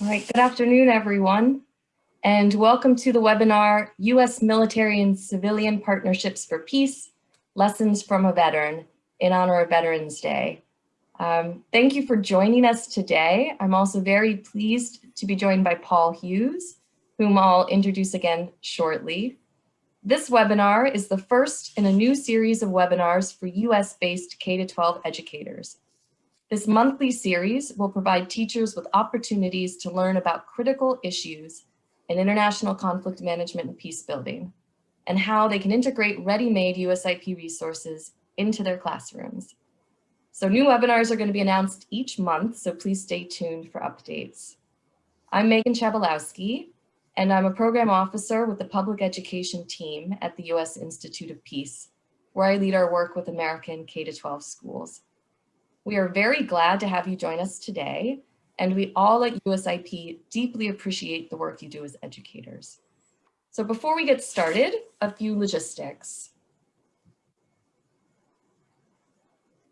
All right, good afternoon, everyone, and welcome to the webinar, U.S. Military and Civilian Partnerships for Peace, Lessons from a Veteran, in honor of Veterans Day. Um, thank you for joining us today. I'm also very pleased to be joined by Paul Hughes, whom I'll introduce again shortly. This webinar is the first in a new series of webinars for US-based K-12 educators. This monthly series will provide teachers with opportunities to learn about critical issues in international conflict management and peace building, and how they can integrate ready-made USIP resources into their classrooms. So new webinars are going to be announced each month, so please stay tuned for updates. I'm Megan Chabalowski, and I'm a program officer with the public education team at the U.S. Institute of Peace, where I lead our work with American K-12 schools. We are very glad to have you join us today, and we all at USIP deeply appreciate the work you do as educators. So before we get started, a few logistics.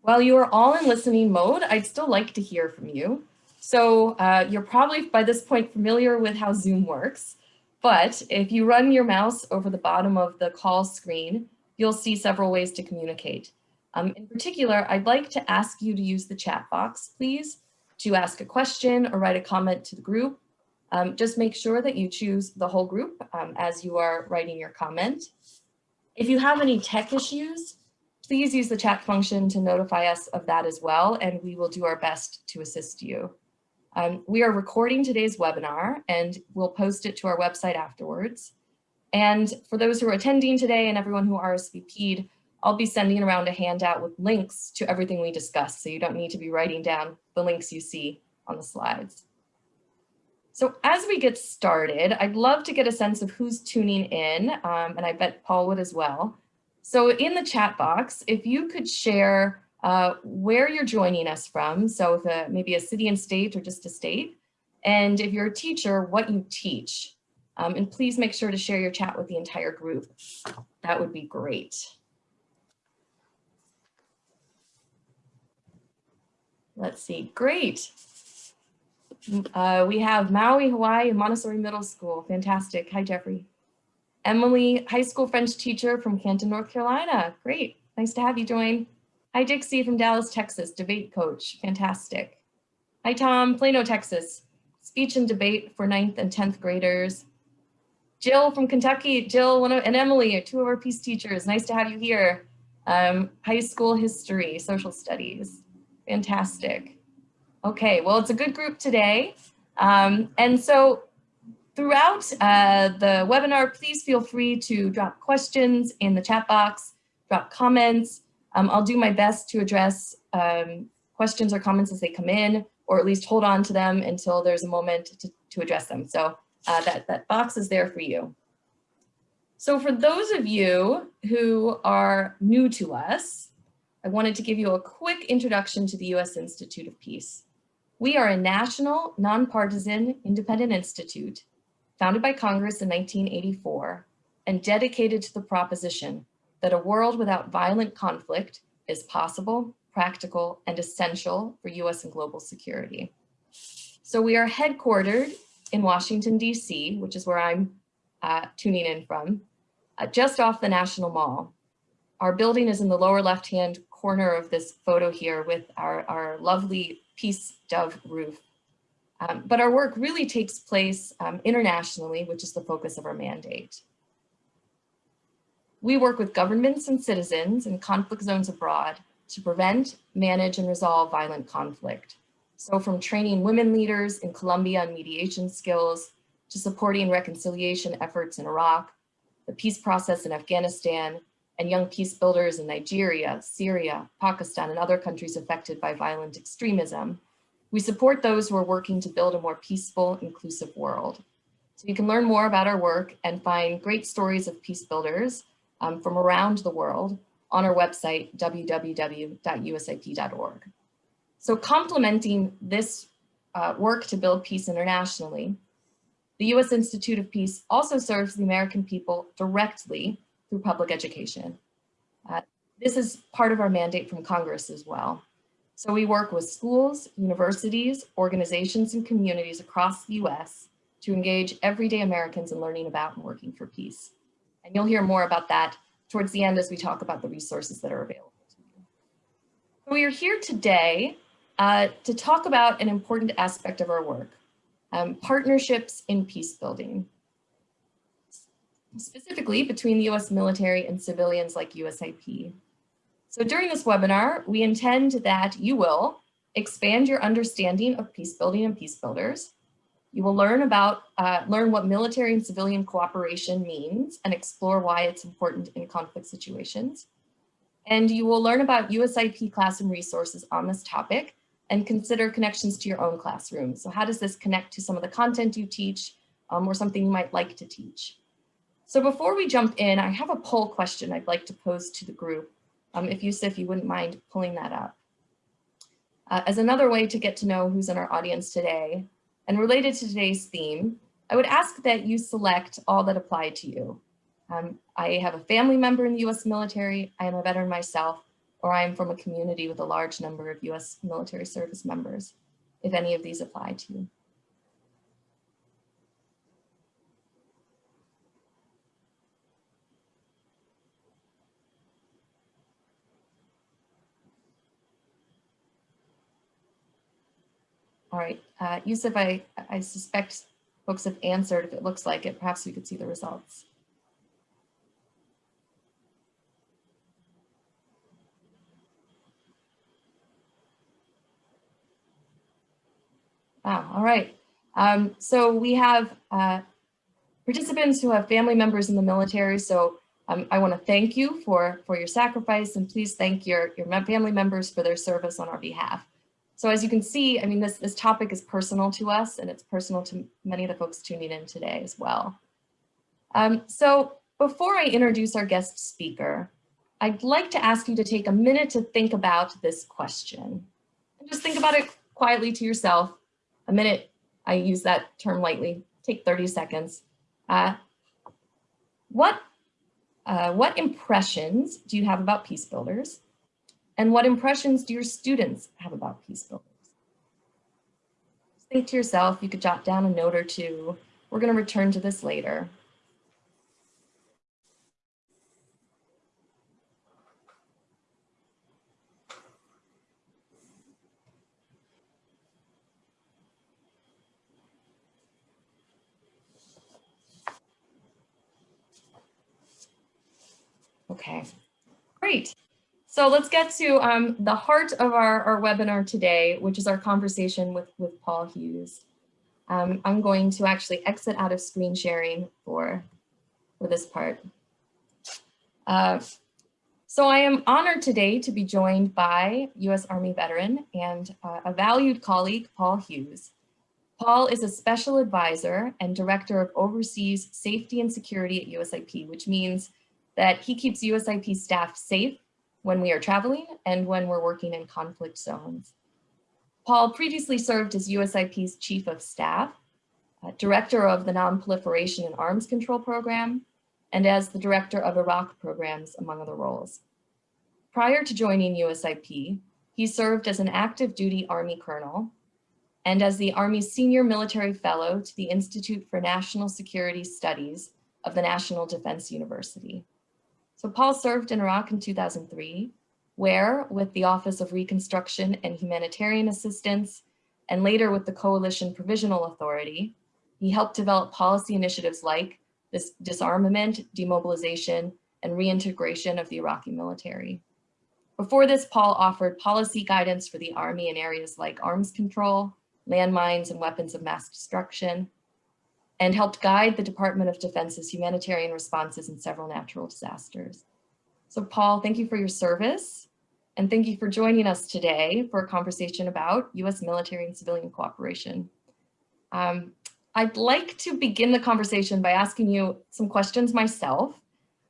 While you are all in listening mode, I'd still like to hear from you. So uh, you're probably by this point familiar with how Zoom works, but if you run your mouse over the bottom of the call screen, you'll see several ways to communicate. Um, in particular, I'd like to ask you to use the chat box, please, to ask a question or write a comment to the group. Um, just make sure that you choose the whole group um, as you are writing your comment. If you have any tech issues, please use the chat function to notify us of that as well, and we will do our best to assist you. Um, we are recording today's webinar and we'll post it to our website afterwards. And for those who are attending today and everyone who RSVP'd, I'll be sending around a handout with links to everything we discussed, so you don't need to be writing down the links you see on the slides. So as we get started, I'd love to get a sense of who's tuning in, um, and I bet Paul would as well. So in the chat box, if you could share uh, where you're joining us from. So if a, maybe a city and state or just a state. And if you're a teacher, what you teach. Um, and please make sure to share your chat with the entire group. That would be great. Let's see, great. Uh, we have Maui, Hawaii, Montessori Middle School. Fantastic. Hi, Jeffrey. Emily, high school French teacher from Canton, North Carolina. Great. Nice to have you join. Hi, Dixie from Dallas, Texas, debate coach. Fantastic. Hi, Tom, Plano, Texas, speech and debate for ninth and 10th graders. Jill from Kentucky, Jill one of, and Emily, two of our peace teachers. Nice to have you here. Um, high school history, social studies. Fantastic. Okay, well, it's a good group today. Um, and so throughout uh, the webinar, please feel free to drop questions in the chat box, drop comments, um, I'll do my best to address um, questions or comments as they come in, or at least hold on to them until there's a moment to, to address them. So uh, that, that box is there for you. So for those of you who are new to us, I wanted to give you a quick introduction to the U.S. Institute of Peace. We are a national, nonpartisan, independent institute founded by Congress in 1984 and dedicated to the proposition that a world without violent conflict is possible, practical, and essential for US and global security. So we are headquartered in Washington, DC, which is where I'm uh, tuning in from, uh, just off the National Mall. Our building is in the lower left-hand corner of this photo here with our, our lovely Peace Dove roof. Um, but our work really takes place um, internationally, which is the focus of our mandate. We work with governments and citizens in conflict zones abroad to prevent, manage, and resolve violent conflict. So from training women leaders in Colombia on mediation skills, to supporting reconciliation efforts in Iraq, the peace process in Afghanistan, and young peace builders in Nigeria, Syria, Pakistan, and other countries affected by violent extremism, we support those who are working to build a more peaceful, inclusive world. So you can learn more about our work and find great stories of peace builders um, from around the world on our website, www.usip.org. So complementing this uh, work to build peace internationally, the U.S. Institute of Peace also serves the American people directly through public education. Uh, this is part of our mandate from Congress as well. So we work with schools, universities, organizations, and communities across the US to engage everyday Americans in learning about and working for peace. And you'll hear more about that towards the end as we talk about the resources that are available to you. So we are here today uh, to talk about an important aspect of our work, um, partnerships in peace building, specifically between the US military and civilians like USIP. So during this webinar, we intend that you will expand your understanding of peace building and peace builders. You will learn about, uh, learn what military and civilian cooperation means and explore why it's important in conflict situations. And you will learn about USIP classroom resources on this topic and consider connections to your own classroom. So how does this connect to some of the content you teach um, or something you might like to teach? So before we jump in, I have a poll question I'd like to pose to the group. Um, if Yusuf, you wouldn't mind pulling that up. Uh, as another way to get to know who's in our audience today, and related to today's theme, I would ask that you select all that apply to you. Um, I have a family member in the US military, I am a veteran myself, or I am from a community with a large number of US military service members, if any of these apply to you. All right, uh, Yusuf, I, I suspect folks have answered. If it looks like it, perhaps we could see the results. Wow, all right. Um, so we have uh, participants who have family members in the military. So um, I want to thank you for, for your sacrifice and please thank your, your family members for their service on our behalf. So as you can see, I mean, this, this topic is personal to us and it's personal to many of the folks tuning in today as well. Um, so before I introduce our guest speaker, I'd like to ask you to take a minute to think about this question. And just think about it quietly to yourself. A minute, I use that term lightly, take 30 seconds. Uh, what, uh, what impressions do you have about peace builders? And what impressions do your students have about peace builders? Think to yourself, you could jot down a note or two. We're going to return to this later. Okay, great. So let's get to um, the heart of our, our webinar today, which is our conversation with, with Paul Hughes. Um, I'm going to actually exit out of screen sharing for, for this part. Uh, so I am honored today to be joined by US Army veteran and uh, a valued colleague, Paul Hughes. Paul is a special advisor and director of overseas safety and security at USIP, which means that he keeps USIP staff safe when we are traveling and when we're working in conflict zones. Paul previously served as USIP's Chief of Staff, uh, Director of the Non-Proliferation and Arms Control Program, and as the Director of Iraq Programs, among other roles. Prior to joining USIP, he served as an active duty Army Colonel and as the Army's Senior Military Fellow to the Institute for National Security Studies of the National Defense University. So Paul served in Iraq in 2003, where with the Office of Reconstruction and Humanitarian Assistance, and later with the Coalition Provisional Authority, he helped develop policy initiatives like this disarmament, demobilization, and reintegration of the Iraqi military. Before this, Paul offered policy guidance for the Army in areas like arms control, landmines, and weapons of mass destruction, and helped guide the Department of Defense's humanitarian responses in several natural disasters. So Paul, thank you for your service. And thank you for joining us today for a conversation about US military and civilian cooperation. Um, I'd like to begin the conversation by asking you some questions myself,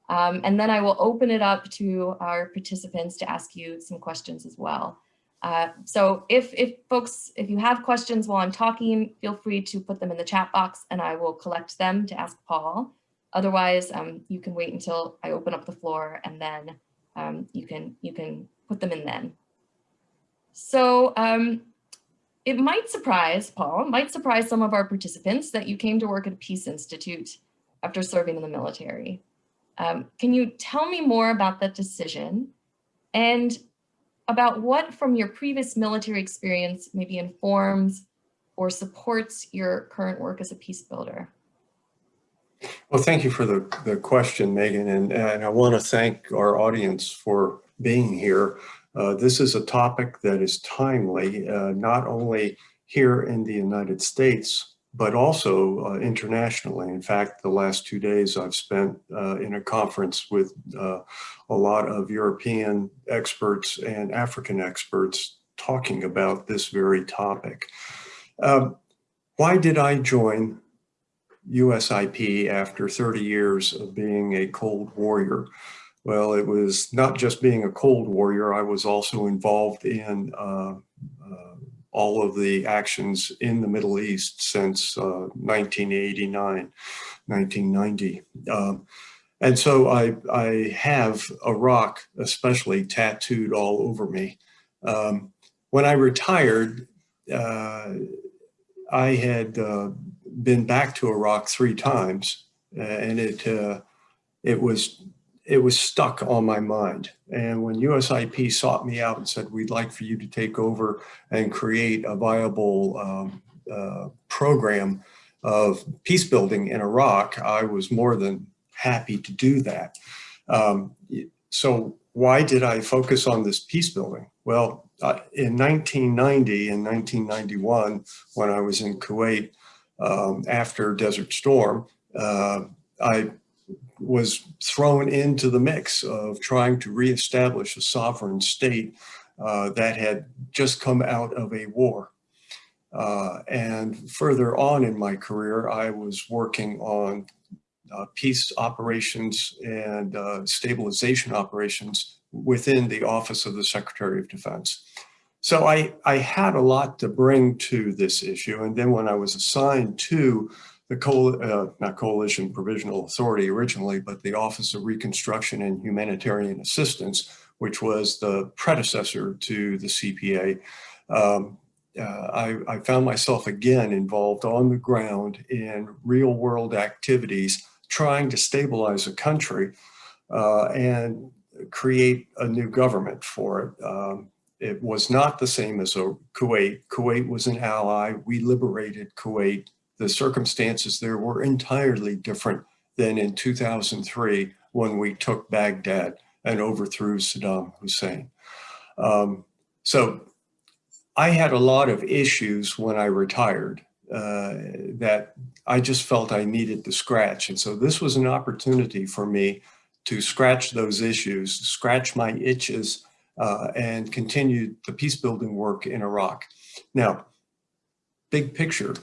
um, and then I will open it up to our participants to ask you some questions as well. Uh, so if, if folks, if you have questions while I'm talking, feel free to put them in the chat box and I will collect them to ask Paul. Otherwise, um, you can wait until I open up the floor and then um, you, can, you can put them in then. So um, it might surprise, Paul, might surprise some of our participants that you came to work at a Peace Institute after serving in the military. Um, can you tell me more about that decision and about what from your previous military experience maybe informs or supports your current work as a peace builder? Well, thank you for the, the question, Megan, and, and I want to thank our audience for being here. Uh, this is a topic that is timely, uh, not only here in the United States, but also uh, internationally. In fact, the last two days I've spent uh, in a conference with uh, a lot of European experts and African experts talking about this very topic. Um, why did I join USIP after 30 years of being a cold warrior? Well, it was not just being a cold warrior, I was also involved in uh, all of the actions in the Middle East since uh, 1989, 1990. Um, and so I, I have Iraq especially tattooed all over me. Um, when I retired, uh, I had uh, been back to Iraq three times and it, uh, it was it was stuck on my mind. And when USIP sought me out and said, we'd like for you to take over and create a viable um, uh, program of peace building in Iraq, I was more than happy to do that. Um, so why did I focus on this peace building? Well, uh, in 1990 and 1991, when I was in Kuwait um, after Desert Storm, uh, I was thrown into the mix of trying to reestablish a sovereign state uh, that had just come out of a war. Uh, and further on in my career, I was working on uh, peace operations and uh, stabilization operations within the Office of the Secretary of Defense. So I, I had a lot to bring to this issue. And then when I was assigned to the coal, uh, not Coalition Provisional Authority originally, but the Office of Reconstruction and Humanitarian Assistance, which was the predecessor to the CPA. Um, uh, I, I, found myself again involved on the ground in real world activities, trying to stabilize a country uh, and create a new government for it. Um, it was not the same as Kuwait. Kuwait was an ally. We liberated Kuwait the circumstances there were entirely different than in 2003 when we took Baghdad and overthrew Saddam Hussein. Um, so I had a lot of issues when I retired uh, that I just felt I needed to scratch. And so this was an opportunity for me to scratch those issues, scratch my itches, uh, and continue the peace building work in Iraq. Now, big picture,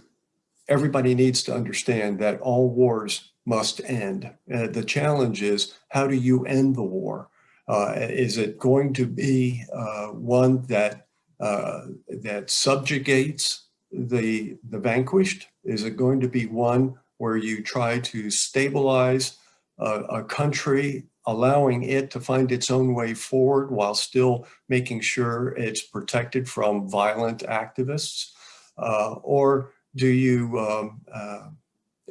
everybody needs to understand that all wars must end. Uh, the challenge is, how do you end the war? Uh, is it going to be uh, one that uh, that subjugates the the vanquished? Is it going to be one where you try to stabilize a country, allowing it to find its own way forward while still making sure it's protected from violent activists? Uh, or do you um, uh,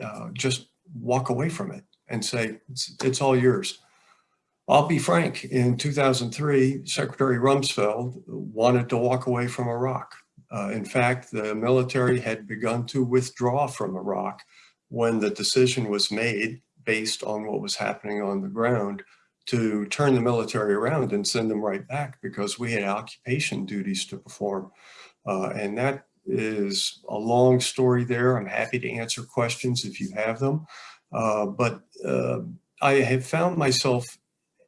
uh, just walk away from it and say, it's, it's, all yours? I'll be frank, in 2003, Secretary Rumsfeld wanted to walk away from Iraq. Uh, in fact, the military had begun to withdraw from Iraq when the decision was made based on what was happening on the ground to turn the military around and send them right back because we had occupation duties to perform. Uh, and that is a long story there. I'm happy to answer questions if you have them. Uh, but uh, I have found myself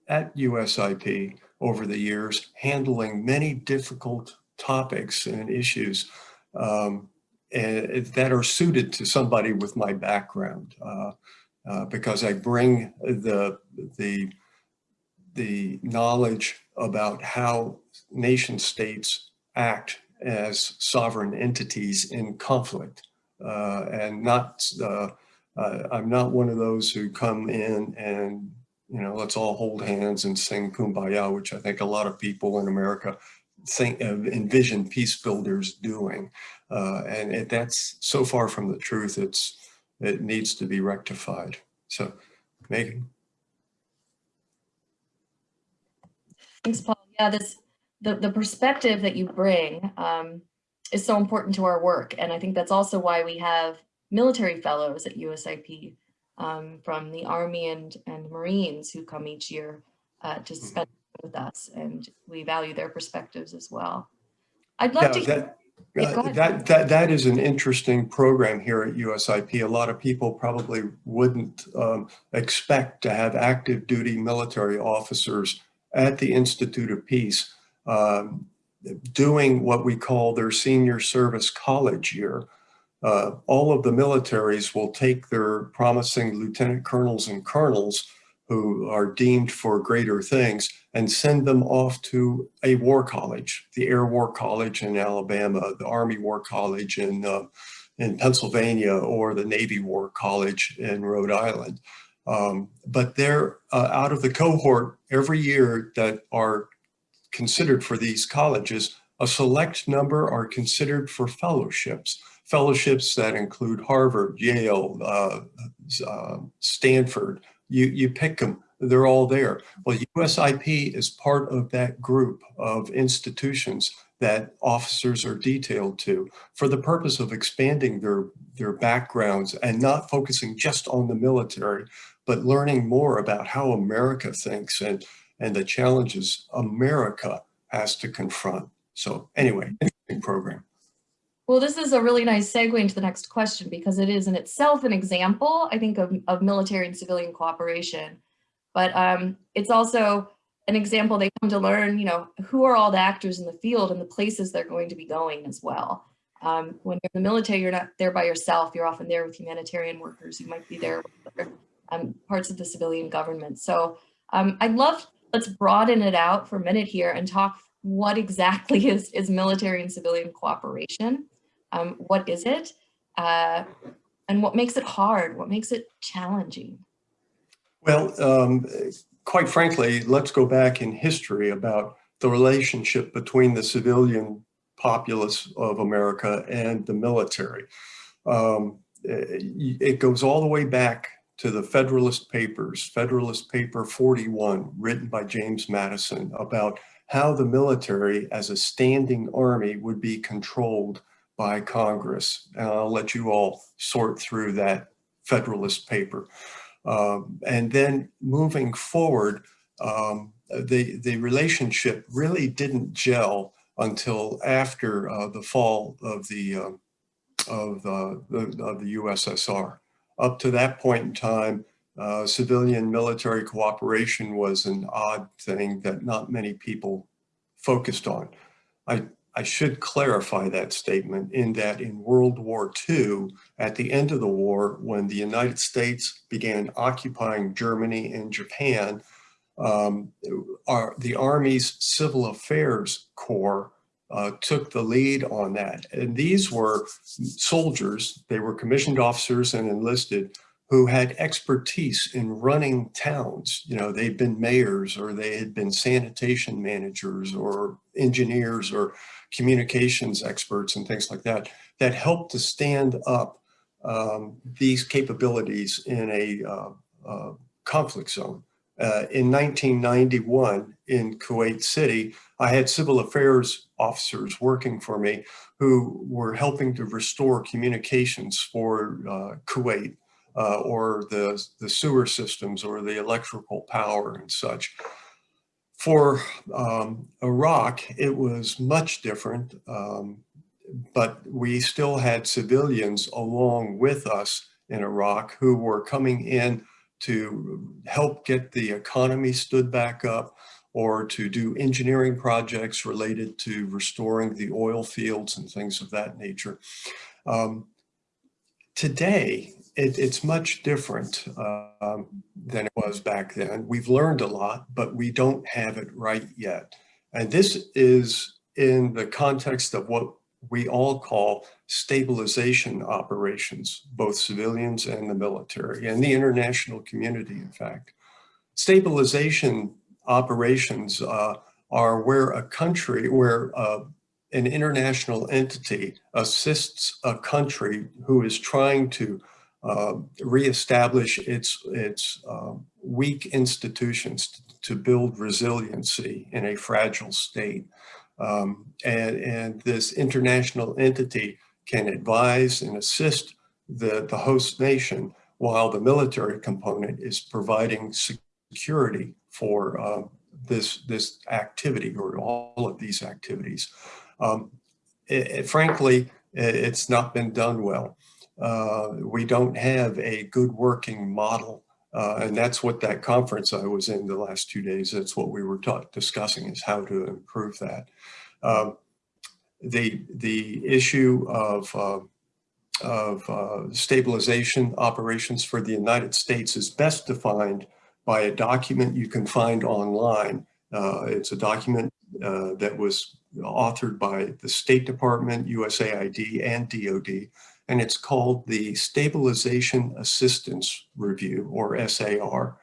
at USIP over the years handling many difficult topics and issues um, and, that are suited to somebody with my background uh, uh because I bring the, the, the knowledge about how nation states act as sovereign entities in conflict uh, and not, uh, uh, I'm not one of those who come in and, you know, let's all hold hands and sing Kumbaya, which I think a lot of people in America think uh, envision peace builders doing. Uh, and it, that's so far from the truth, it's, it needs to be rectified. So Megan. Thanks, Paul. Yeah, this the, the perspective that you bring um, is so important to our work. And I think that's also why we have military fellows at USIP um, from the Army and, and Marines who come each year uh, to Mm-hmm. spend with us. And we value their perspectives as well. I'd love Yeah, to hear, that, Yeah, uh, that, that, that is an interesting program here at USIP. A lot of people probably wouldn't um, expect to have active duty military officers at the Institute of Peace um, doing what we call their senior service college year. Uh, all of the militaries will take their promising lieutenant colonels and colonels who are deemed for greater things and send them off to a war college, the Air War College in Alabama, the Army War College in, uh, in Pennsylvania, or the Navy War College in Rhode Island. Um, but they're uh, out of the cohort every year that are considered for these colleges, a select number are considered for fellowships. Fellowships that include Harvard, Yale, uh, uh, Stanford, you, you pick them, they're all there. Well, USIP is part of that group of institutions that officers are detailed to for the purpose of expanding their, their backgrounds and not focusing just on the military, but learning more about how America thinks and, and the challenges America has to confront. So anyway, interesting program. well, this is a really nice segue into the next question because it is in itself an example, I think, of, of military and civilian cooperation. But um, it's also an example they come to learn, you know, who are all the actors in the field and the places they're going to be going as well. Um, when you're in the military, you're not there by yourself. You're often there with humanitarian workers. You might be there with other um, parts of the civilian government. So um, I'd love, let's broaden it out for a minute here and talk what exactly is, is military and civilian cooperation. Um, what is it? Uh, and what makes it hard? What makes it challenging? Well, um, quite frankly, let's go back in history about the relationship between the civilian populace of America and the military. Um, it, it goes all the way back to the Federalist Papers, Federalist Paper 41, written by James Madison about how the military as a standing army would be controlled by Congress. And I'll let you all sort through that Federalist paper. Um, and then moving forward, um, the, the relationship really didn't gel until after uh, the fall of the, uh, of, uh, the, of the USSR. Up to that point in time, uh, civilian military cooperation was an odd thing that not many people focused on. I, I should clarify that statement in that in World War II, at the end of the war, when the United States began occupying Germany and Japan, um, our, the Army's Civil Affairs Corps uh, took the lead on that. And these were soldiers, they were commissioned officers and enlisted who had expertise in running towns. You know, they'd been mayors or they had been sanitation managers or engineers or communications experts and things like that, that helped to stand up um, these capabilities in a uh, uh, conflict zone. Uh, in 1991 in Kuwait City, I had civil affairs officers working for me who were helping to restore communications for uh, Kuwait uh, or the, the sewer systems or the electrical power and such. For um, Iraq, it was much different, um, but we still had civilians along with us in Iraq who were coming in to help get the economy stood back up or to do engineering projects related to restoring the oil fields and things of that nature. Um, today, it, it's much different um, than it was back then. We've learned a lot, but we don't have it right yet. And this is in the context of what we all call stabilization operations, both civilians and the military and the international community, in fact. Stabilization operations uh, are where a country, where uh, an international entity assists a country who is trying to uh, reestablish its, its uh, weak institutions to build resiliency in a fragile state. Um, and, and this international entity can advise and assist the, the host nation while the military component is providing security for uh, this, this activity or all of these activities. Um, it, it, frankly, it, it's not been done well. Uh, we don't have a good working model. Uh, and that's what that conference I was in the last two days, that's what we were discussing is how to improve that. Um, the, the issue of, uh, of uh, stabilization operations for the United States is best defined by a document you can find online. Uh, it's a document uh, that was authored by the State Department, USAID, and DOD, and it's called the Stabilization Assistance Review, or SAR.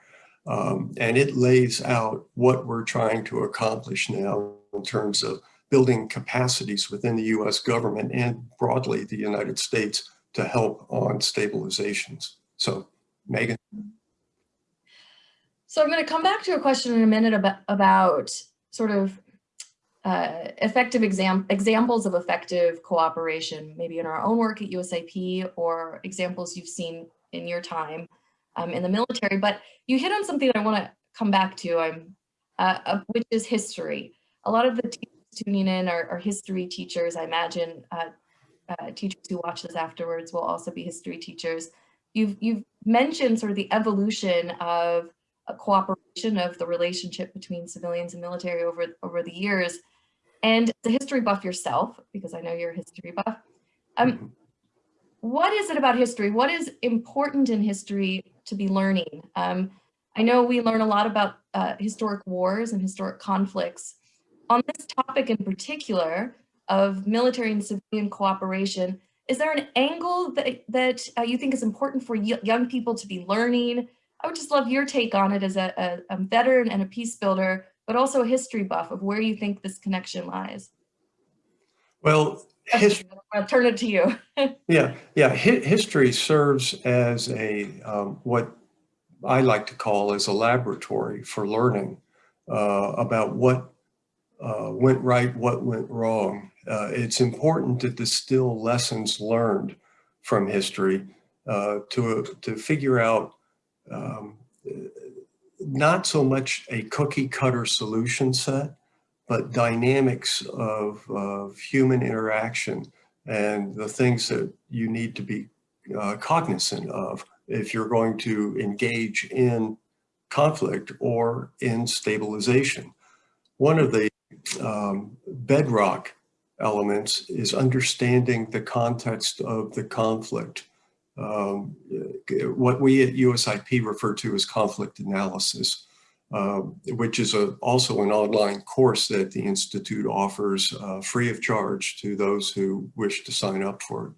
Um, and it lays out what we're trying to accomplish now in terms of building capacities within the US government and broadly the United States to help on stabilizations. So Megan. So I'm going to come back to a question in a minute about, about sort of uh, effective exam examples of effective cooperation, maybe in our own work at USIP or examples you've seen in your time um, in the military. But you hit on something that I want to come back to, um, uh, uh, which is history. A lot of the tuning in are, are history teachers. I imagine uh, uh, teachers who watch this afterwards will also be history teachers. You've, you've mentioned sort of the evolution of a cooperation of the relationship between civilians and military over, over the years. And the history buff yourself, because I know you're a history buff. Um, mm-hmm. what is it about history? What is important in history to be learning? Um, I know we learn a lot about uh, historic wars and historic conflicts, on this topic in particular of military and civilian cooperation, is there an angle that, that uh, you think is important for young people to be learning? I would just love your take on it as a, a, a veteran and a peace builder, but also a history buff of where you think this connection lies. Well, history, I'll turn it to you. yeah, yeah. history serves as a um, what I like to call as a laboratory for learning uh, about what uh, went right, what went wrong. Uh, it's important to distill lessons learned from history uh, to, to figure out um, not so much a cookie cutter solution set, but dynamics of, of human interaction and the things that you need to be uh, cognizant of if you're going to engage in conflict or in stabilization. One of the um, bedrock elements is understanding the context of the conflict. Um, what we at USIP refer to as conflict analysis, uh, which is a, also an online course that the Institute offers uh, free of charge to those who wish to sign up for it.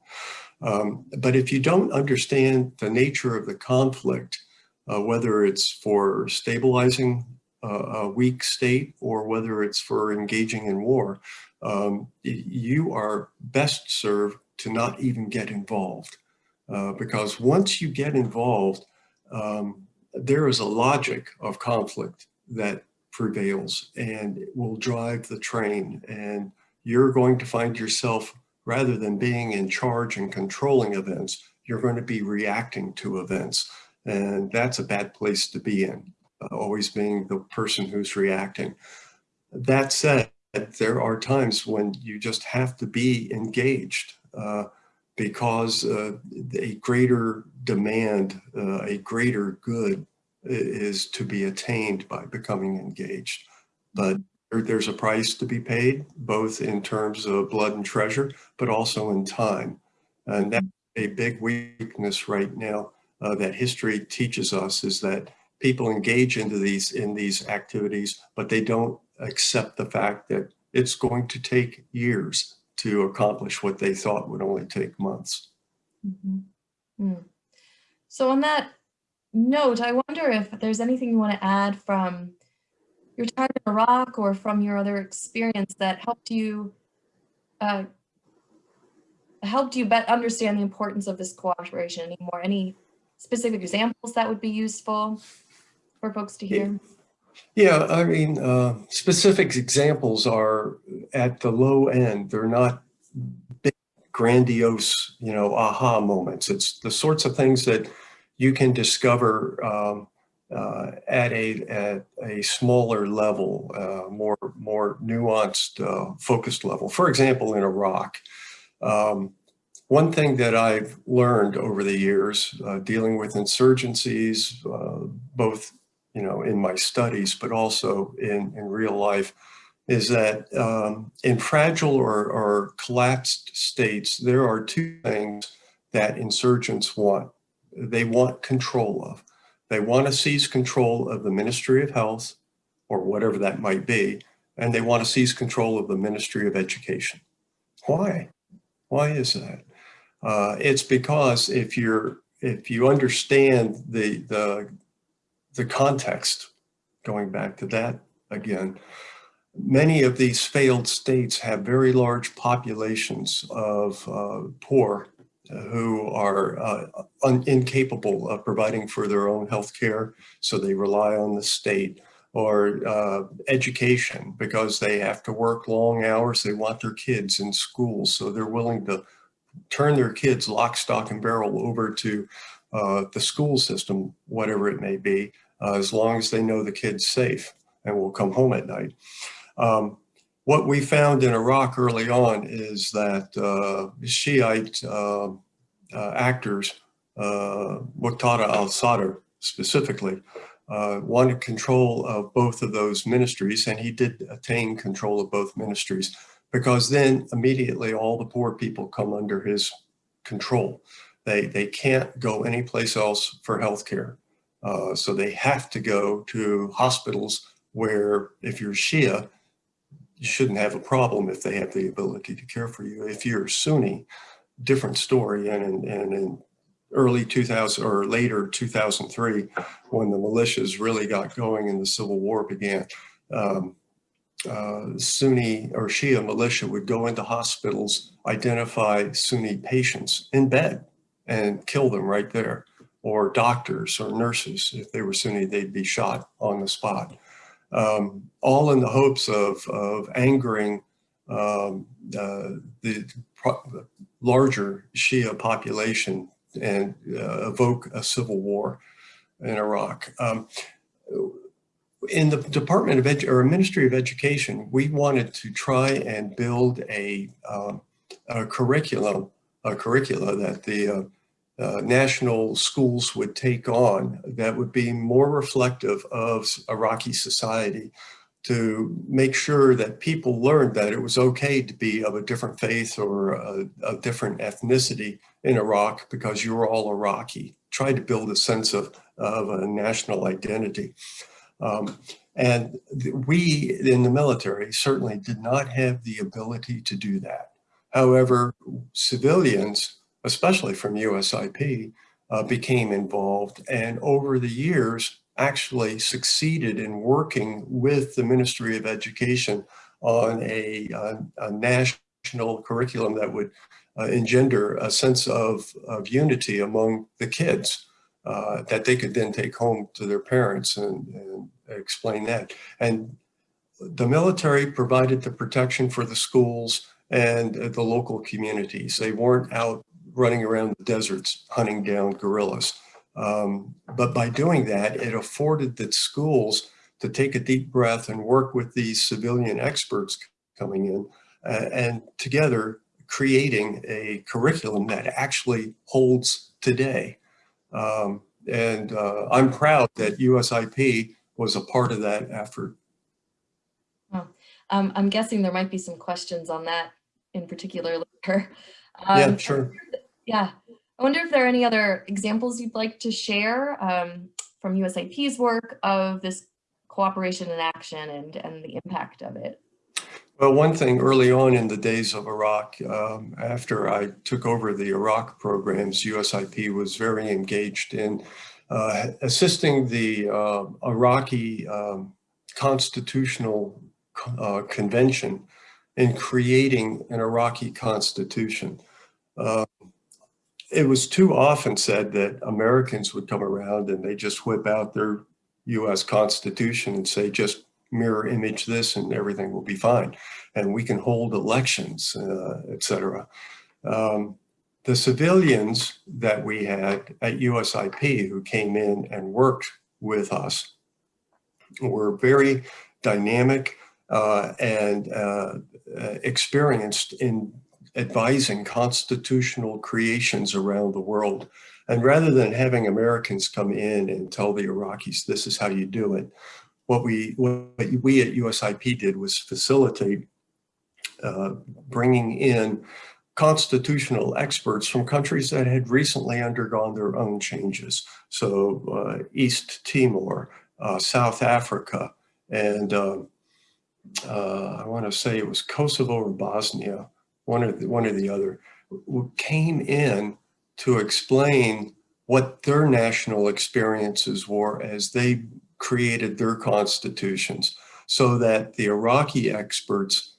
Um, but if you don't understand the nature of the conflict, uh, whether it's for stabilizing a weak state or whether it's for engaging in war, um, you are best served to not even get involved. Uh, because once you get involved, um, there is a logic of conflict that prevails and will drive the train. And you're going to find yourself, rather than being in charge and controlling events, you're going to be reacting to events. And that's a bad place to be in always being the person who's reacting. That said, there are times when you just have to be engaged uh, because uh, a greater demand, uh, a greater good is to be attained by becoming engaged. But there's a price to be paid, both in terms of blood and treasure, but also in time. And that's a big weakness right now uh, that history teaches us is that people engage into these in these activities, but they don't accept the fact that it's going to take years to accomplish what they thought would only take months. Mm -hmm. mm. So on that note, I wonder if there's anything you want to add from your time in Iraq or from your other experience that helped you uh, helped you bet understand the importance of this cooperation anymore? Any specific examples that would be useful for folks to hear? Yeah, I mean, uh, specific examples are at the low end. They're not big, grandiose, you know, aha moments. It's the sorts of things that you can discover um, uh, at a at a smaller level, uh, more more nuanced, uh, focused level. For example, in Iraq, um, one thing that I've learned over the years uh, dealing with insurgencies, uh, both you know in my studies, but also in in real life, is that um, in fragile or, or collapsed states, there are two things that insurgents want. They want control of. They want to seize control of the Ministry of Health or whatever that might be, and they want to seize control of the Ministry of Education. Why? Why is that? Uh, it's because if you're if you understand the the the context, going back to that again, many of these failed states have very large populations of uh, poor who are uh, incapable of providing for their own health care, so they rely on the state, or uh, education because they have to work long hours, they want their kids in school, so they're willing to turn their kids lock, stock, and barrel over to uh, the school system, whatever it may be, uh, as long as they know the kid's safe and will come home at night. Um, what we found in Iraq early on is that uh, Shiite uh, uh, actors, uh, Muqtada al-Sadr specifically, uh, wanted control of both of those ministries, and he did attain control of both ministries, because then immediately all the poor people come under his control. They, they can't go anyplace else for healthcare. Uh, so they have to go to hospitals where if you're Shia, you shouldn't have a problem if they have the ability to care for you. If you're Sunni, different story. And in, and in early 2000 or later 2003, when the militias really got going and the civil war began, um, uh, Sunni or Shia militia would go into hospitals, identify Sunni patients in bed and kill them right there. Or doctors or nurses, if they were Sunni, they'd be shot on the spot um, all in the hopes of, of angering um, uh, the larger Shia population and uh, evoke a civil war in Iraq. Um, in the Department of Edu or Ministry of Education, we wanted to try and build a, um, a curriculum, a curricula that the uh, national schools would take on that would be more reflective of Iraqi society to make sure that people learned that it was okay to be of a different faith or a, a different ethnicity in Iraq because you were all Iraqi. Try to build a sense of, of a national identity. Um, and we in the military certainly did not have the ability to do that. However, civilians especially from USIP, uh, became involved and over the years actually succeeded in working with the Ministry of Education on a, a, a national curriculum that would uh, engender a sense of, of unity among the kids uh, that they could then take home to their parents and, and explain that. And the military provided the protection for the schools and the local communities. They weren't out running around the deserts hunting down guerrillas. Um, but by doing that, it afforded the schools to take a deep breath and work with these civilian experts coming in uh, and together creating a curriculum that actually holds today. Um, and uh, I'm proud that USIP was a part of that effort. Um, I'm guessing there might be some questions on that in particular later. Um, yeah, sure. Yeah. I wonder if there are any other examples you'd like to share um, from USIP's work of this cooperation in action and, and the impact of it. Well, one thing early on in the days of Iraq, um, after I took over the Iraq programs, USIP was very engaged in uh, assisting the uh, Iraqi um, constitutional uh, convention in creating an Iraqi constitution. Uh, it was too often said that Americans would come around and they just whip out their US Constitution and say, just mirror image this and everything will be fine. And we can hold elections, uh, et cetera. Um, the civilians that we had at USIP who came in and worked with us were very dynamic uh, and uh, experienced in advising constitutional creations around the world. And rather than having Americans come in and tell the Iraqis, this is how you do it, what we, what we at USIP did was facilitate uh, bringing in constitutional experts from countries that had recently undergone their own changes. So uh, East Timor, uh, South Africa, and uh, uh I want to say it was Kosovo or Bosnia, one or the, one or the other, came in to explain what their national experiences were as they created their constitutions so that the Iraqi experts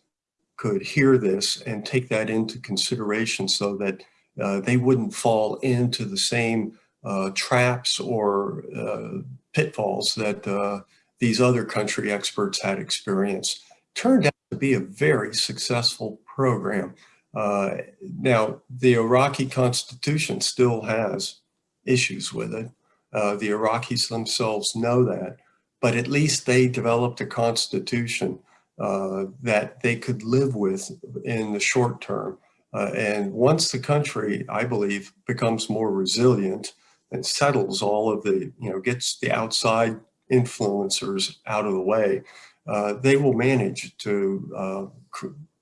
could hear this and take that into consideration so that uh, they wouldn't fall into the same uh, traps or uh, pitfalls that uh, these other country experts had experienced. Turned out to be a very successful program. Uh, now, the Iraqi constitution still has issues with it. Uh, the Iraqis themselves know that, but at least they developed a constitution uh, that they could live with in the short term. Uh, and once the country, I believe, becomes more resilient and settles all of the, you know, gets the outside influencers out of the way, uh, they will manage to, uh,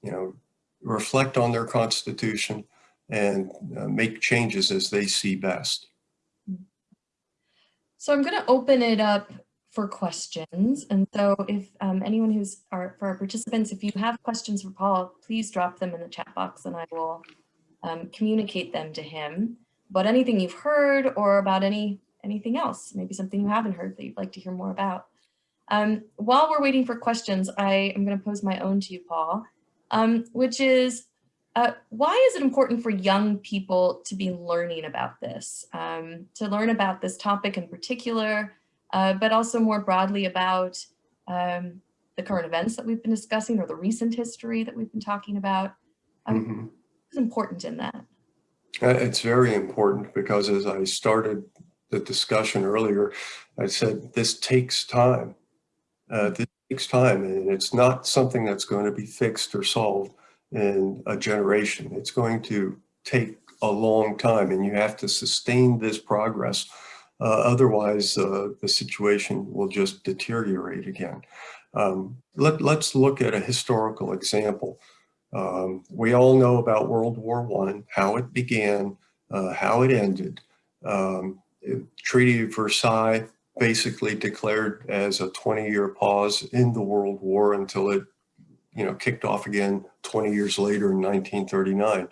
you know, reflect on their constitution and uh, make changes as they see best. So I'm going to open it up for questions. And so if um, anyone who's our, for our participants, if you have questions for Paul, please drop them in the chat box and I will um, communicate them to him. But anything you've heard or about any anything else, maybe something you haven't heard that you'd like to hear more about. Um, while we're waiting for questions, I am going to pose my own to you, Paul, um, which is, uh, why is it important for young people to be learning about this, um, to learn about this topic in particular, uh, but also more broadly about um, the current events that we've been discussing or the recent history that we've been talking about. Um, mm -hmm. It's important in that. Uh, it's very important because as I started the discussion earlier, I said this takes time. Uh, this takes time and it's not something that's going to be fixed or solved in a generation. It's going to take a long time and you have to sustain this progress uh, otherwise, uh, the situation will just deteriorate again. Um, let, let's look at a historical example. Um, we all know about World War One, how it began, uh, how it ended. Um, Treaty of Versailles basically declared as a 20-year pause in the World War until it you know, kicked off again 20 years later in 1939.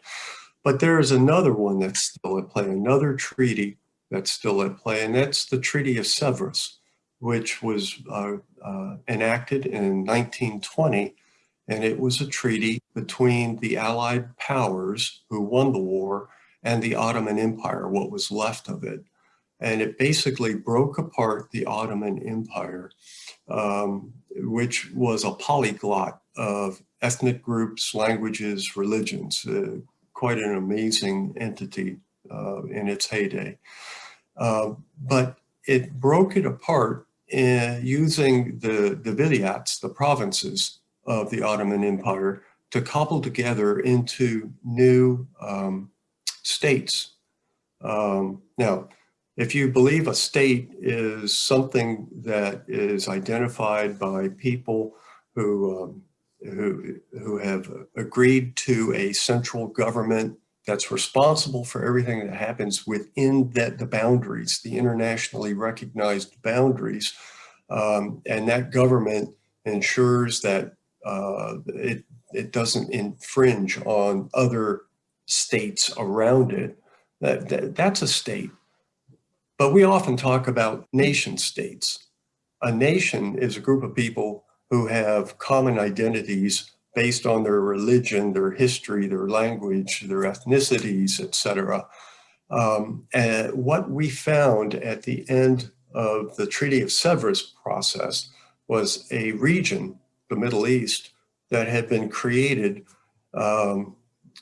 But there is another one that's still at play, another treaty that's still at play, and that's the Treaty of Sevres, which was uh, uh, enacted in 1920, and it was a treaty between the Allied powers who won the war and the Ottoman Empire, what was left of it. And it basically broke apart the Ottoman Empire, um, which was a polyglot of ethnic groups, languages, religions, uh, quite an amazing entity uh, in its heyday. Uh, but it broke it apart in using the, the vilayats, the provinces of the Ottoman Empire, to cobble together into new um, states. Um, now, if you believe a state is something that is identified by people who, um, who, who have agreed to a central government that's responsible for everything that happens within that the boundaries, the internationally recognized boundaries. Um, and that government ensures that uh, it, it doesn't infringe on other states around it. That, that, that's a state. But we often talk about nation states. A nation is a group of people who have common identities based on their religion, their history, their language, their ethnicities, etc. Um, and what we found at the end of the Treaty of Sevres process was a region, the Middle East, that had been created um,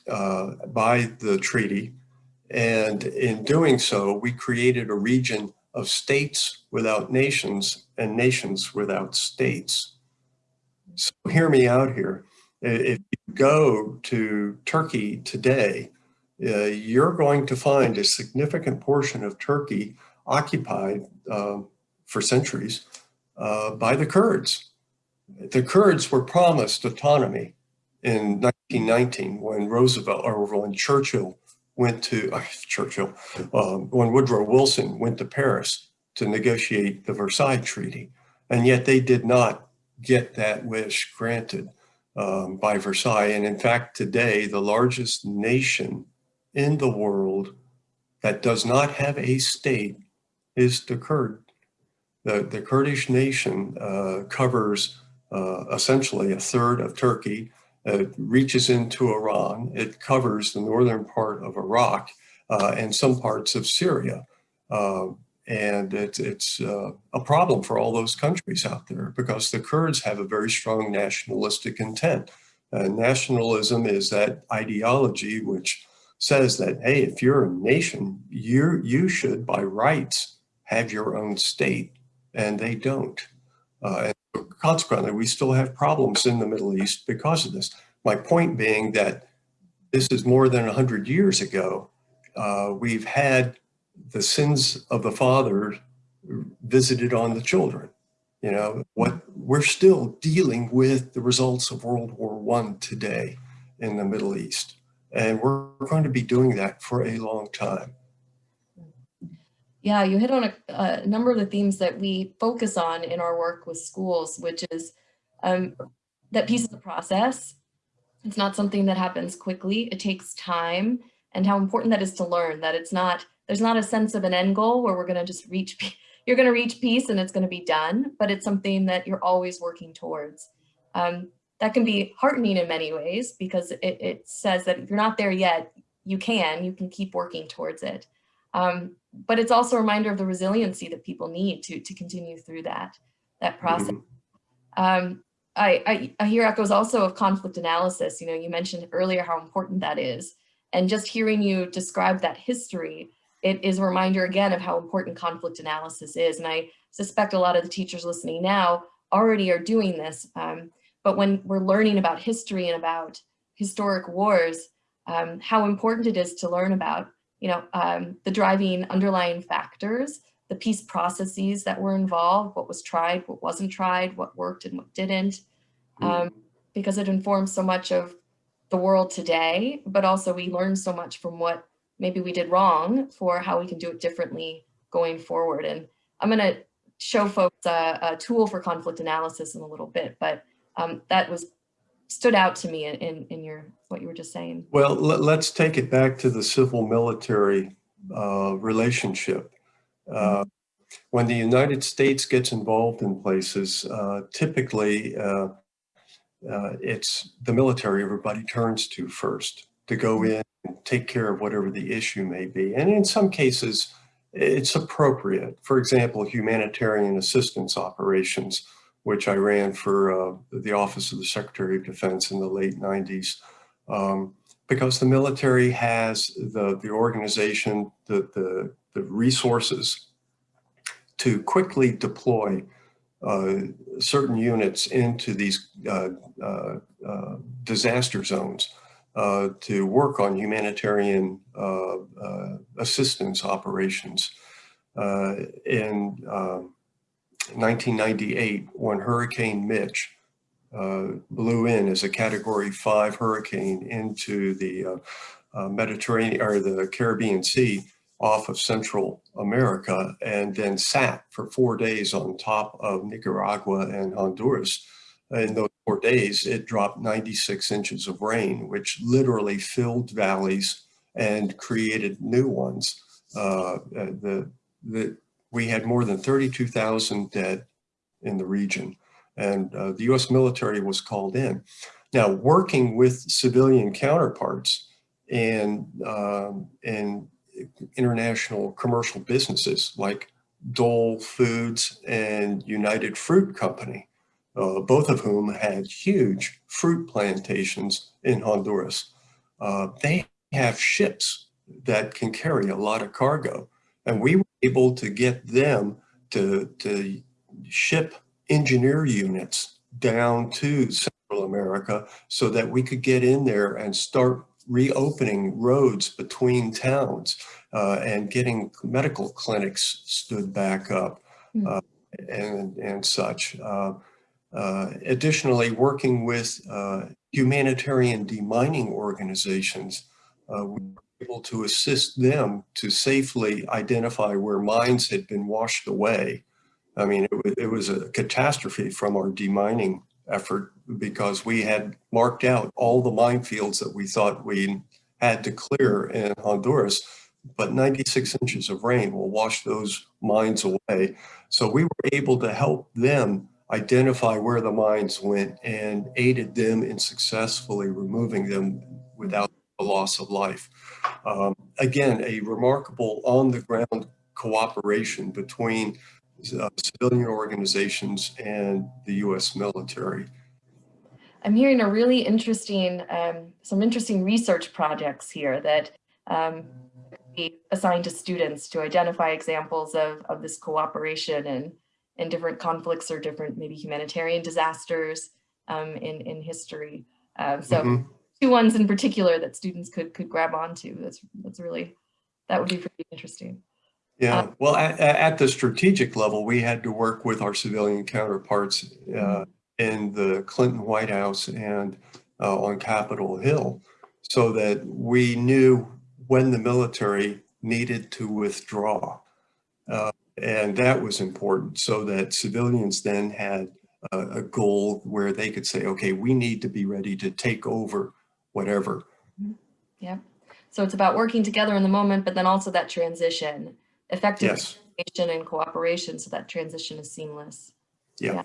uh, by the treaty. And in doing so, we created a region of states without nations and nations without states. So hear me out here. If you go to Turkey today, uh, you're going to find a significant portion of Turkey occupied um, for centuries uh, by the Kurds. The Kurds were promised autonomy in 1919 when Roosevelt or when Churchill went to uh, Churchill, um, when Woodrow Wilson went to Paris to negotiate the Versailles Treaty. And yet they did not get that wish granted um, by Versailles. And in fact, today, the largest nation in the world that does not have a state is the Kurd. The, the Kurdish nation uh, covers uh, essentially a third of Turkey, it reaches into Iran, it covers the northern part of Iraq uh, and some parts of Syria. Um, and it's, it's uh, a problem for all those countries out there because the Kurds have a very strong nationalistic intent. nationalism is that ideology which says that, hey, if you're a nation, you you should, by rights, have your own state, and they don't. Uh, consequently, we still have problems in the Middle East because of this. My point being that this is more than 100 years ago. Uh, we've had the sins of the father visited on the children. You know, what we're still dealing with the results of World War One today in the Middle East. And we're going to be doing that for a long time. Yeah, you hit on a, a, number of the themes that we focus on in our work with schools, which is um, that peace is a process. It's not something that happens quickly. It takes time and how important that is to learn that it's not, there's not a sense of an end goal where we're going to just reach, you're going to reach peace and it's going to be done, but it's something that you're always working towards. Um, that can be heartening in many ways because it, it, says that if you're not there yet, you can, you can keep working towards it. Um, but it's also a reminder of the resiliency that people need to, to continue through that, that process. Mm-hmm. Um, I, I, I hear echoes also of conflict analysis. You know, you mentioned earlier how important that is. And just hearing you describe that history, it is a reminder again of how important conflict analysis is. And I suspect a lot of the teachers listening now already are doing this. Um, but when we're learning about history and about historic wars, um, how important it is to learn about, you know, um, the driving underlying factors, the peace processes that were involved, what was tried, what wasn't tried, what worked and what didn't, um, mm. because it informs so much of the world today, but also we learn so much from what maybe we did wrong for how we can do it differently going forward. And I'm gonna show folks a, a tool for conflict analysis in a little bit, but um, that was stood out to me in, in your what you were just saying. Well, let, us take it back to the civil military uh, relationship. Uh, when the United States gets involved in places, uh, typically uh, uh, it's the military everybody turns to first to go in and take care of whatever the issue may be. And in some cases, it's appropriate. For example, humanitarian assistance operations which I ran for uh, the Office of the Secretary of Defense in the late 90s. Um, because the military has the, the organization, the, the, the resources to quickly deploy uh, certain units into these uh, uh, uh disaster zones uh, to work on humanitarian assistance operations. and um, 1998 when Hurricane Mitch uh, blew in as a category five hurricane into the uh, uh, Mediterranean or the Caribbean Sea off of Central America and then sat for four days on top of Nicaragua and Honduras. In those four days, it dropped 96 inches of rain, which literally filled valleys and created new ones. Uh, the, the, we had more than 32,000 dead, in the region. And uh, the US military was called in. Now, working with civilian counterparts and, um, and international commercial businesses like Dole Foods and United Fruit Company, uh, both of whom had huge fruit plantations in Honduras. Uh, they have ships that can carry a lot of cargo. And we were able to get them to, to ship engineer units down to Central America so that we could get in there and start reopening roads between towns uh, and getting medical clinics stood back up Hmm. uh, and, and such. Uh, uh, additionally, working with uh, humanitarian demining organizations, uh, able to assist them to safely identify where mines had been washed away. I mean, it was, it was a catastrophe from our demining effort because we had marked out all the minefields that we thought we had to clear in Honduras, but 96 inches of rain will wash those mines away. So we were able to help them identify where the mines went and aided them in successfully removing them without the loss of life. Um, again, a remarkable on-the-ground cooperation between uh, civilian organizations and the U.S. military. I'm hearing a really interesting, um, some interesting research projects here that um, be assigned to students to identify examples of, of this cooperation and, and different conflicts or different maybe humanitarian disasters um, in, in history. Um, so Mhm. Two ones in particular that students could could grab onto. That's that's really, that would be pretty interesting. Yeah, well, at, at the strategic level, we had to work with our civilian counterparts uh, in the Clinton White House and uh, on Capitol Hill so that we knew when the military needed to withdraw. Uh, and that was important so that civilians then had a, a goal where they could say, okay, we need to be ready to take over whatever. Yeah. So it's about working together in the moment, but then also that transition, effective Yes, communication and cooperation so that transition is seamless. yeah.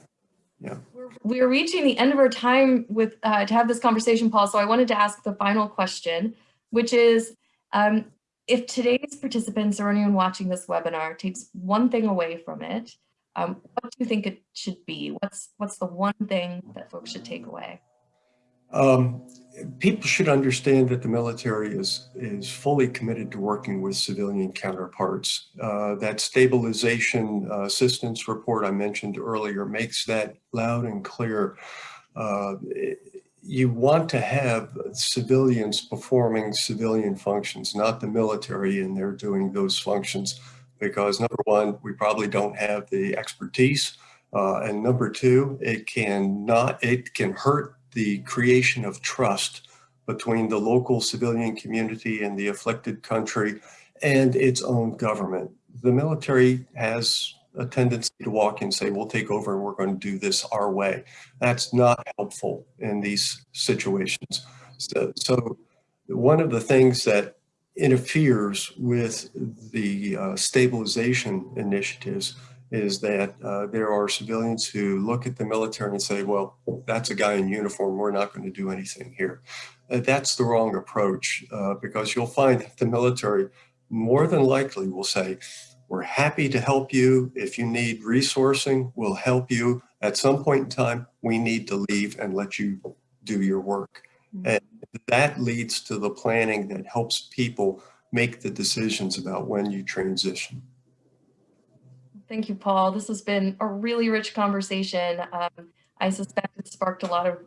We're- We're reaching the end of our time with, uh, to have this conversation, Paul, so I wanted to ask the final question, which is, um, if today's participants or anyone watching this webinar takes one thing away from it, um, what do you think it should be? What's, what's the one thing that folks should take away? Um, people should understand that the military is is fully committed to working with civilian counterparts. Uh, that stabilization uh, assistance report I mentioned earlier makes that loud and clear. Uh, you want to have civilians performing civilian functions, not the military, and they're doing those functions because number one, we probably don't have the expertise. Uh, and number two, it can not, it can hurt the creation of trust between the local civilian community and the afflicted country and its own government. The military has a tendency to walk and say, we'll take over and we're going to do this our way. That's not helpful in these situations. So, so one of the things that interferes with the uh, stabilization initiatives is that uh, there are civilians who look at the military and say, well, that's a guy in uniform. We're not going to do anything here. Uh, that's the wrong approach uh, because you'll find that the military more than likely will say, we're happy to help you. If you need resourcing, we'll help you. At some point in time, we need to leave and let you do your work. And that leads to the planning that helps people make the decisions about when you transition. Thank you, Paul. This has been a really rich conversation. Um, I suspect it sparked a lot of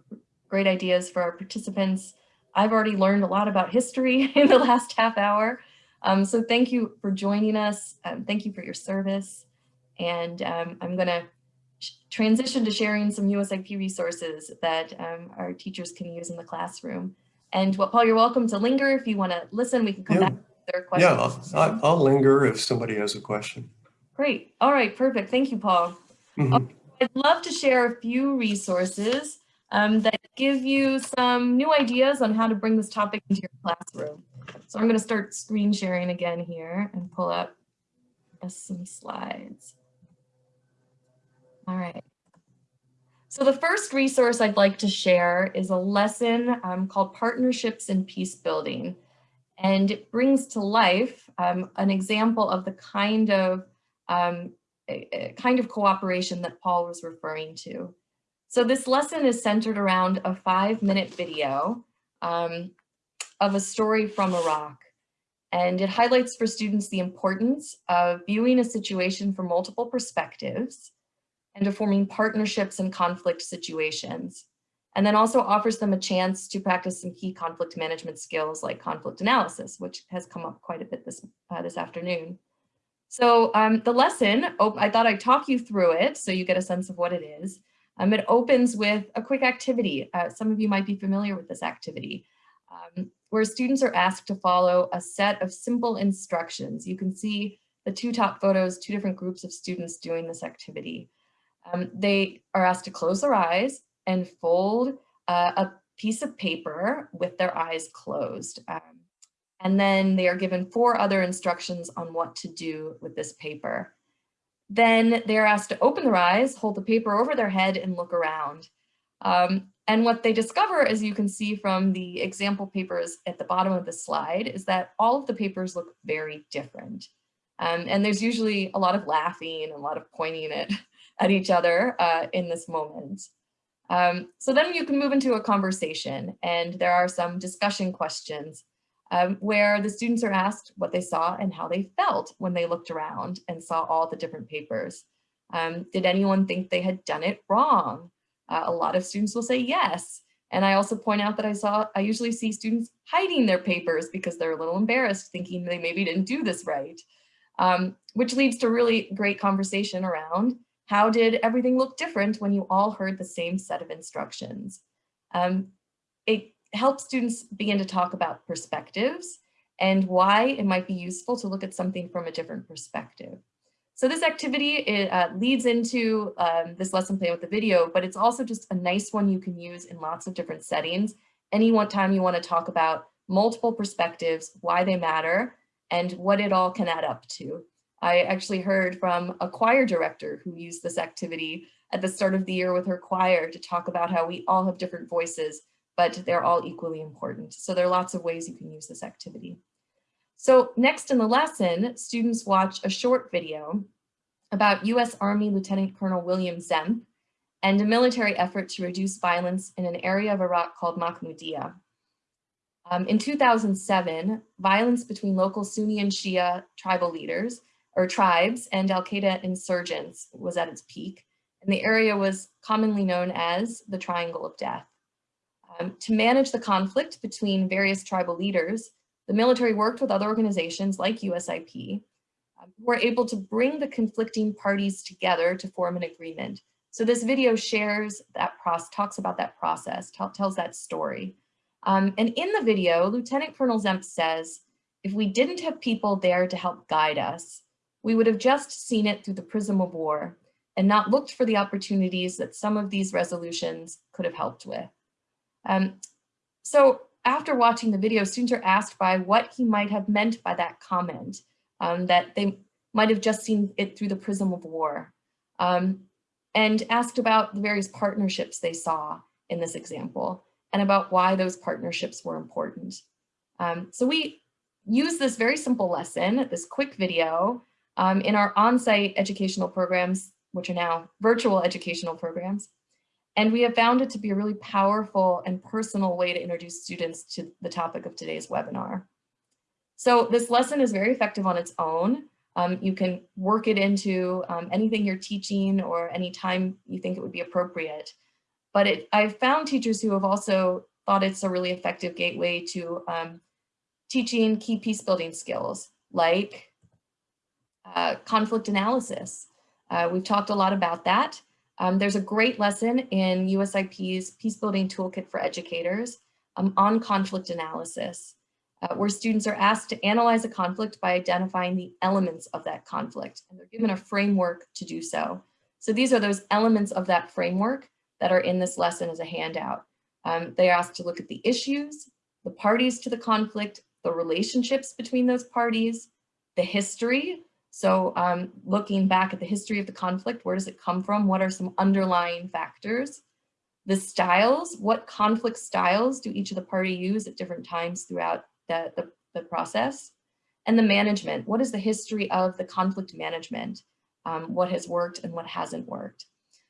great ideas for our participants. I've already learned a lot about history in the last half hour. Um, so thank you for joining us. Um, thank you for your service. And um, I'm going to transition to sharing some USIP resources that um, our teachers can use in the classroom. And well, Paul, you're welcome to linger if you want to listen. We can come Yeah. back to their questions. Yeah, I'll- I'll linger if somebody has a question. Great. All right. Perfect. Thank you, Paul. Mhm. I'd love to share a few resources um, that give you some new ideas on how to bring this topic into your classroom. So I'm going to start screen sharing again here and pull up some slides. All right. So the first resource I'd like to share is a lesson um, called Partnerships in Peace Building. And it brings to life um, an example of the kind of um, a, a kind of cooperation that Paul was referring to. So this lesson is centered around a five minute video um, of a story from Iraq. And it highlights for students the importance of viewing a situation from multiple perspectives and of forming partnerships in conflict situations. And then also offers them a chance to practice some key conflict management skills like conflict analysis, which has come up quite a bit this, uh, this afternoon. So um, the lesson, I thought I'd talk you through it so you get a sense of what it is. Um, it opens with a quick activity. Uh, some of you might be familiar with this activity, um, where students are asked to follow a set of simple instructions. You can see the two top photos, two different groups of students doing this activity. Um, they are asked to close their eyes and fold uh, a piece of paper with their eyes closed. And then they are given four other instructions on what to do with this paper. Then they're asked to open their eyes, hold the paper over their head and look around. Um, and what they discover, as you can see from the example papers at the bottom of the slide, is that all of the papers look very different. Um, and there's usually a lot of laughing and a lot of pointing at, at each other uh, in this moment. Um, so then you can move into a conversation and there are some discussion questions um, where the students are asked what they saw and how they felt when they looked around and saw all the different papers. Um, did anyone think they had done it wrong? Uh, a lot of students will say yes. And I also point out that I saw, I usually see students hiding their papers because they're a little embarrassed thinking they maybe didn't do this right, um, which leads to really great conversation around how did everything look different when you all heard the same set of instructions? Um, it help students begin to talk about perspectives and why it might be useful to look at something from a different perspective. So this activity it, uh, leads into um, this lesson plan with the video, but it's also just a nice one you can use in lots of different settings. Any one time you want to talk about multiple perspectives, why they matter, and what it all can add up to. I actually heard from a choir director who used this activity at the start of the year with her choir to talk about how we all have different voices but they're all equally important. So there are lots of ways you can use this activity. So next in the lesson, students watch a short video about US Army Lieutenant Colonel William Zemp and a military effort to reduce violence in an area of Iraq called Mahmudiyah. Um, in 2007, violence between local Sunni and Shia tribal leaders or tribes and Al-Qaeda insurgents was at its peak, and the area was commonly known as the Triangle of Death. Um, to manage the conflict between various tribal leaders, the military worked with other organizations like USIP, um, who were able to bring the conflicting parties together to form an agreement. So this video shares that process, talks about that process, tells that story. Um, and in the video, Lieutenant Colonel Zemp says, if we didn't have people there to help guide us, we would have just seen it through the prism of war and not looked for the opportunities that some of these resolutions could have helped with. Um, so after watching the video, students are asked by what he might have meant by that comment, um, that they might have just seen it through the prism of war, um, and asked about the various partnerships they saw in this example, and about why those partnerships were important. Um, so we use this very simple lesson, this quick video, um, in our on-site educational programs, which are now virtual educational programs. And we have found it to be a really powerful and personal way to introduce students to the topic of today's webinar. So this lesson is very effective on its own. Um, you can work it into um, anything you're teaching or any time you think it would be appropriate. But it, I've found teachers who have also thought it's a really effective gateway to um, teaching key peace building skills like uh, conflict analysis. Uh, we've talked a lot about that. Um, there's a great lesson in USIP's Peacebuilding Toolkit for Educators um, on conflict analysis, uh, where students are asked to analyze a conflict by identifying the elements of that conflict, and they're given a framework to do so. So these are those elements of that framework that are in this lesson as a handout. Um, they are asked to look at the issues, the parties to the conflict, the relationships between those parties, the history, So um, looking back at the history of the conflict, where does it come from? What are some underlying factors? The styles, what conflict styles do each of the party use at different times throughout the, the, the process? And the management, what is the history of the conflict management? Um, what has worked and what hasn't worked?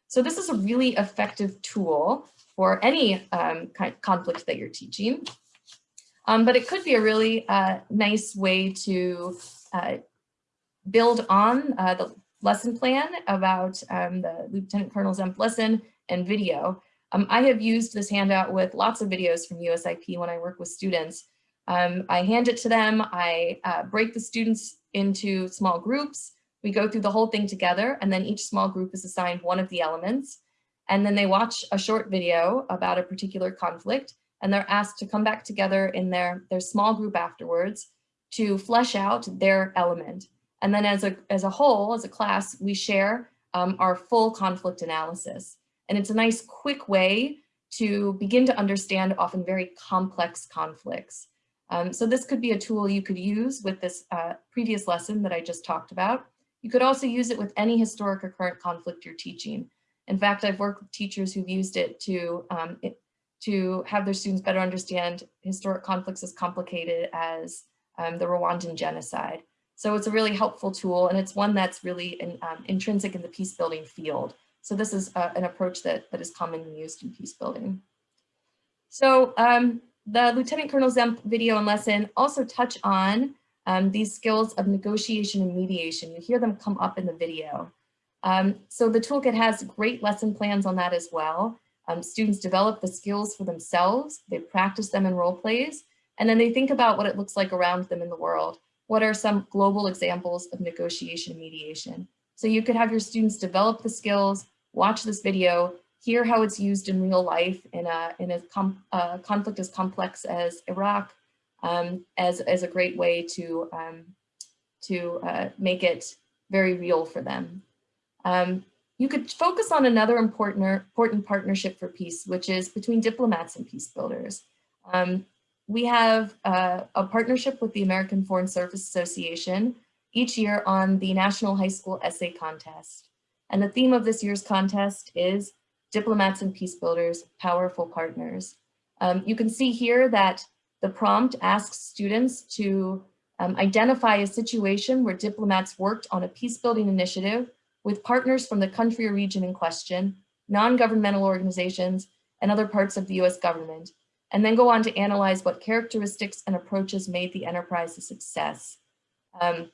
So this is a really effective tool for any um, kind of conflict that you're teaching. Um, but it could be a really uh, nice way to uh, build on uh, the lesson plan about um, the Lieutenant Colonel Zemp lesson and video. Um, I have used this handout with lots of videos from USIP when I work with students. Um, I hand it to them, I uh, break the students into small groups, we go through the whole thing together and then each small group is assigned one of the elements and then they watch a short video about a particular conflict and they're asked to come back together in their, their small group afterwards to flesh out their element. And then as a, as a whole, as a class, we share um, our full conflict analysis. And it's a nice quick way to begin to understand often very complex conflicts. Um, so this could be a tool you could use with this uh, previous lesson that I just talked about. You could also use it with any historic or current conflict you're teaching. In fact, I've worked with teachers who've used it to, um, it, to have their students better understand historic conflicts as complicated as um, the Rwandan genocide. So it's a really helpful tool and it's one that's really in, um, intrinsic in the peace building field. So this is uh, an approach that, that is commonly used in peace building. So um, the Lieutenant Colonel Zemp video and lesson also touch on um, these skills of negotiation and mediation. You hear them come up in the video. Um, so the toolkit has great lesson plans on that as well. Um, students develop the skills for themselves, they practice them in role plays, and then they think about what it looks like around them in the world. What are some global examples of negotiation and mediation? So you could have your students develop the skills, watch this video, hear how it's used in real life in a, in a uh, conflict as complex as Iraq, um, as, as a great way to, um, to uh, make it very real for them. Um, you could focus on another important, important partnership for peace, which is between diplomats and peace builders. Um, we have uh, a partnership with the American Foreign Service Association each year on the National High School Essay Contest. And the theme of this year's contest is Diplomats and Peace Builders, Powerful Partners. Um, you can see here that the prompt asks students to um, identify a situation where diplomats worked on a peace building initiative with partners from the country or region in question, non-governmental organizations, and other parts of the US government, and then go on to analyze what characteristics and approaches made the enterprise a success. Um,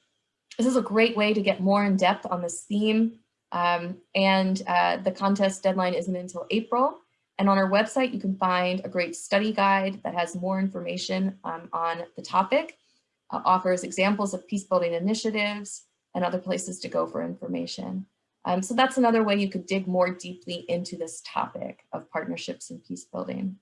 this is a great way to get more in depth on this theme, um, and uh, the contest deadline isn't until April. And on our website, you can find a great study guide that has more information um, on the topic, uh, offers examples of peace building initiatives and other places to go for information. Um, so that's another way you could dig more deeply into this topic of partnerships and peace building.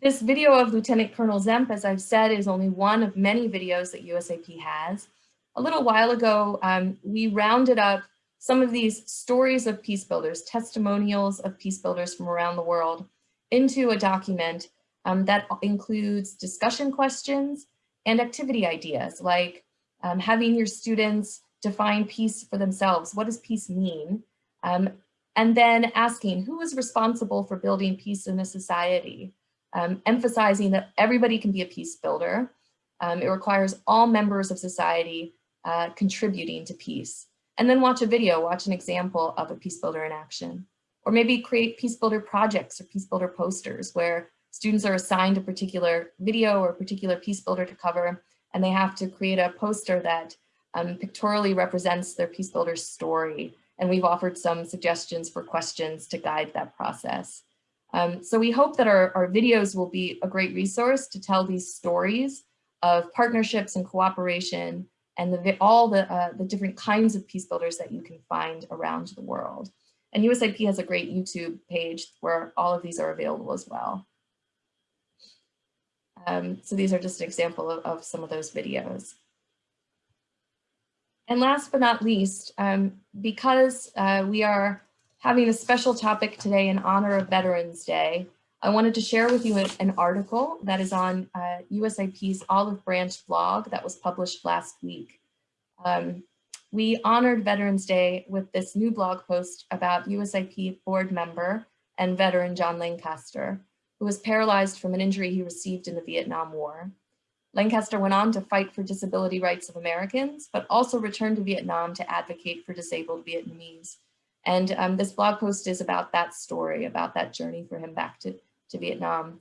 This video of Lieutenant Colonel Zemp, as I've said, is only one of many videos that USIP has. A little while ago, um, we rounded up some of these stories of peace builders, testimonials of peace builders from around the world into a document um, that includes discussion questions and activity ideas like um, having your students define peace for themselves. What does peace mean? Um, and then asking who is responsible for building peace in a society, um, emphasizing that everybody can be a peace builder. Um, it requires all members of society uh, contributing to peace and then watch a video, watch an example of a peace builder in action. Or maybe create peace builder projects or peace builder posters where students are assigned a particular video or a particular peace builder to cover, and they have to create a poster that um, pictorially represents their peace builder story. And we've offered some suggestions for questions to guide that process. Um, so we hope that our, our videos will be a great resource to tell these stories of partnerships and cooperation and the, all the, uh, the different kinds of peace builders that you can find around the world. And USIP has a great YouTube page where all of these are available as well. Um, so these are just an example of, of, some of those videos. And last but not least, um, because uh, we are having a special topic today in honor of Veterans Day, I wanted to share with you an article that is on uh, USIP's Olive Branch blog that was published last week. Um, we honored Veterans Day with this new blog post about USIP board member and veteran John Lancaster, who was paralyzed from an injury he received in the Vietnam War. Lancaster went on to fight for disability rights of Americans, but also returned to Vietnam to advocate for disabled Vietnamese. And um, this blog post is about that story, about that journey for him back to, to Vietnam.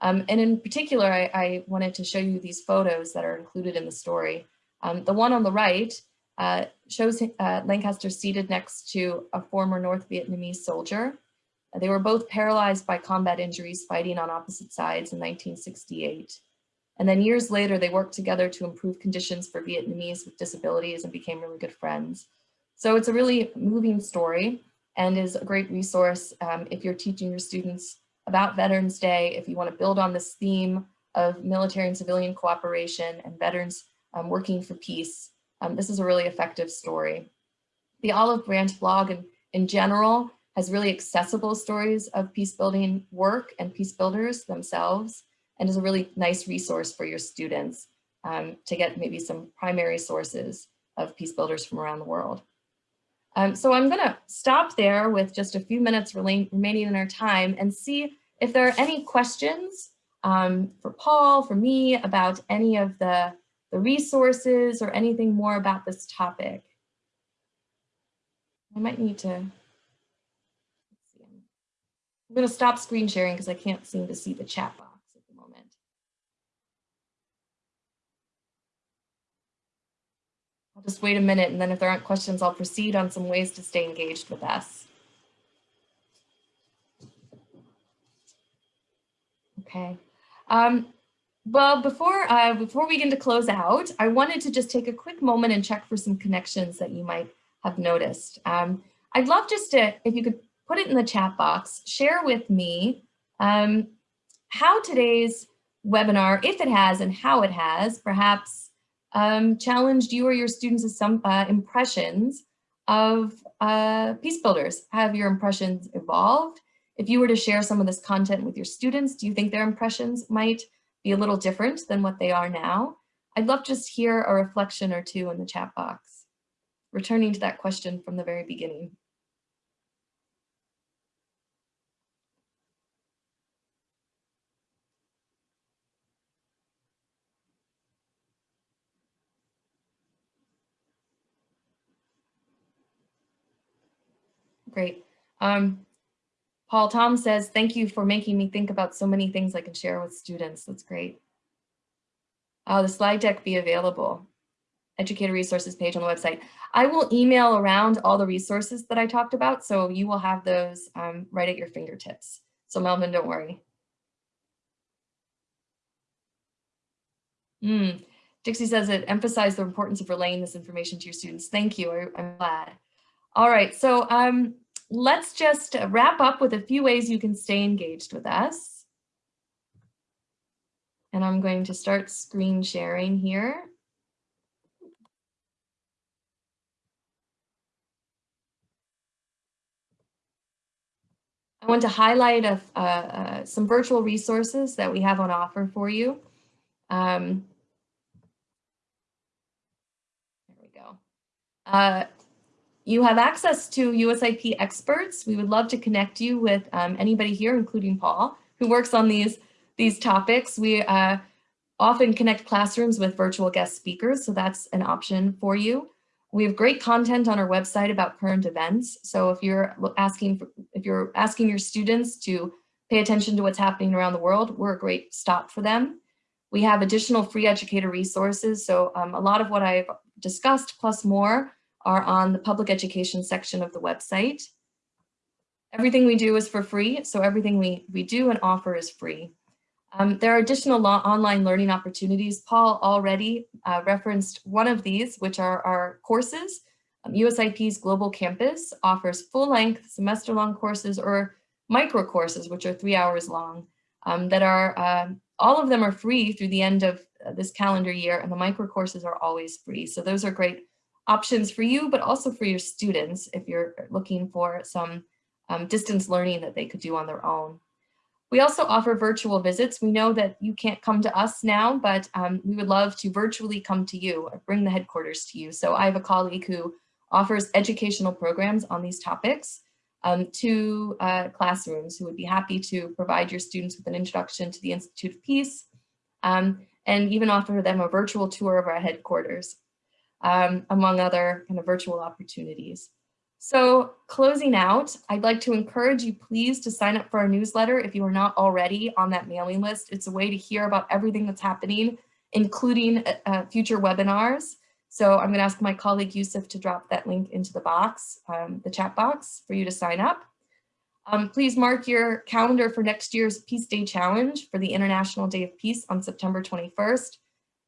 Um, and in particular, I, I, wanted to show you these photos that are included in the story. Um, the one on the right uh, shows uh, Lancaster seated next to a former North Vietnamese soldier. They were both paralyzed by combat injuries fighting on opposite sides in 1968. And then years later, they worked together to improve conditions for Vietnamese with disabilities and became really good friends. So it's a really moving story and is a great resource um, if you're teaching your students about Veterans Day, if you want to build on this theme of military and civilian cooperation and veterans um, working for peace. Um, this is a really effective story. The Olive Branch blog in, in general has really accessible stories of peace building work and peace builders themselves and is a really nice resource for your students um, to get maybe some primary sources of peace builders from around the world. Um, so I'm gonna stop there with just a few minutes remaining in our time and see if there are any questions um, for Paul, for me, about any of the, the resources or anything more about this topic. I might need to, I'm gonna stop screen sharing because I can't seem to see the chat box. I'll just wait a minute and then if there aren't questions, I'll proceed on some ways to stay engaged with us. Okay. Um, well, before, uh, before we begin to close out, I wanted to just take a quick moment and check for some connections that you might have noticed. Um, I'd love just to, if you could put it in the chat box, share with me um, how today's webinar, if it has and how it has, perhaps um, challenged you or your students some uh, impressions of uh, peace builders. Have your impressions evolved? If you were to share some of this content with your students, do you think their impressions might be a little different than what they are now? I'd love to just hear a reflection or two in the chat box, returning to that question from the very beginning. Great. Um, Paul Tom says, thank you for making me think about so many things I can share with students. That's great. Oh, the slide deck be available. Educator resources page on the website. I will email around all the resources that I talked about, so you will have those um, right at your fingertips. So Melvin, don't worry. Mm. Dixie says it emphasized the importance of relaying this information to your students. Thank you, I, am glad. All right, so um, let's just wrap up with a few ways you can stay engaged with us. And I'm going to start screen sharing here. I want to highlight a, uh, uh, some virtual resources that we have on offer for you. Um, there we go. Uh, you have access to USIP experts. We would love to connect you with um, anybody here, including Paul, who works on these, these topics. We uh, often connect classrooms with virtual guest speakers, so that's an option for you. We have great content on our website about current events. So if you're asking, for, if you're asking your students to pay attention to what's happening around the world, we're a great stop for them. We have additional free educator resources. So um, a lot of what I've discussed plus more are on the public education section of the website. Everything we do is for free, so everything we, we do and offer is free. Um, there are additional online learning opportunities. Paul already uh, referenced one of these, which are our courses. Um, USIP's Global Campus offers full-length semester-long courses or micro courses, which are three hours long, um, that are, uh, all of them are free through the end of uh, this calendar year, and the micro courses are always free. So those are great options for you, but also for your students if you're looking for some um, distance learning that they could do on their own. We also offer virtual visits. We know that you can't come to us now, but um, we would love to virtually come to you or bring the headquarters to you. So I have a colleague who offers educational programs on these topics um, to uh, classrooms who would be happy to provide your students with an introduction to the Institute of Peace um, and even offer them a virtual tour of our headquarters, um, among other kind of virtual opportunities. So closing out, I'd like to encourage you please to sign up for our newsletter if you are not already on that mailing list. It's a way to hear about everything that's happening, including uh, uh future webinars. So I'm gonna ask my colleague Yusuf to drop that link into the box, um, the chat box for you to sign up. Um, please mark your calendar for next year's Peace Day Challenge for the International Day of Peace on September 21st.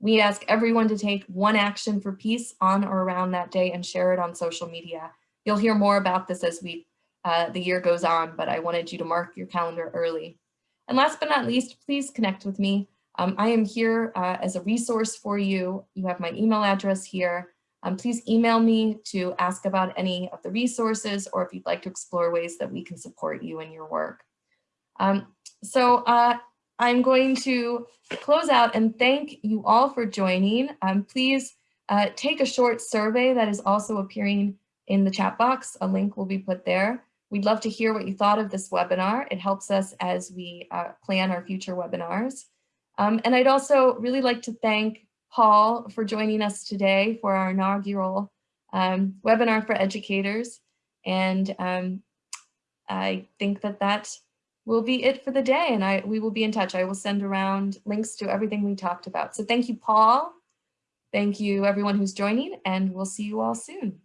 We ask everyone to take one action for peace on or around that day and share it on social media. You'll hear more about this as we uh, the year goes on, but I wanted you to mark your calendar early. And last but not least, please connect with me. Um, I am here uh, as a resource for you. You have my email address here. Um, please email me to ask about any of the resources or if you'd like to explore ways that we can support you in your work. Um, so uh, I'm going to close out and thank you all for joining. Um, please uh, take a short survey that is also appearing in the chat box. A link will be put there. We'd love to hear what you thought of this webinar. It helps us as we uh, plan our future webinars. Um, and I'd also really like to thank Paul for joining us today for our inaugural um, webinar for educators. And um, I think that that will be it for the day and I we will be in touch. I will send around links to everything we talked about. So thank you, Paul. Thank you everyone who's joining and we'll see you all soon.